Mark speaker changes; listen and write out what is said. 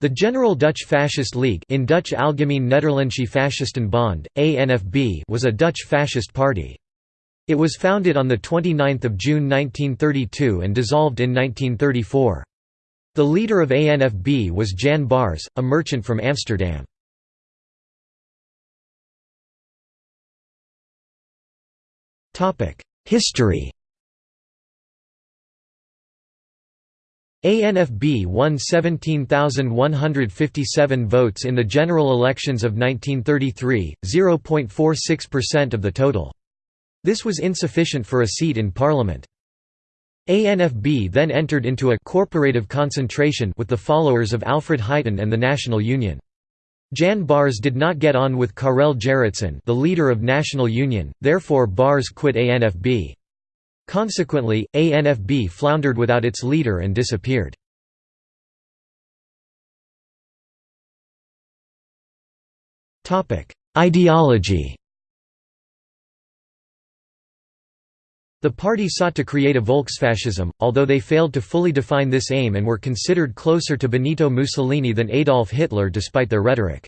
Speaker 1: The General Dutch Fascist League in Dutch Algemeen Nederlandse Fascistenbond, ANFB was a Dutch fascist party. It was founded on 29 June 1932 and dissolved in 1934. The leader of ANFB was Jan Baars, a merchant from Amsterdam. History ANFB won 17,157 votes in the general elections of 1933, 0.46% of the total. This was insufficient for a seat in parliament. ANFB then entered into a corporative concentration with the followers of Alfred Haighton and the National Union. Jan Baars did not get on with Karel Gerritsen the leader of National Union, therefore Baars quit ANFB. Consequently, ANFB floundered without its leader and disappeared. Ideology The party sought to create a Volksfascism, although they failed to fully define this aim and were considered closer to Benito Mussolini than Adolf Hitler despite their rhetoric.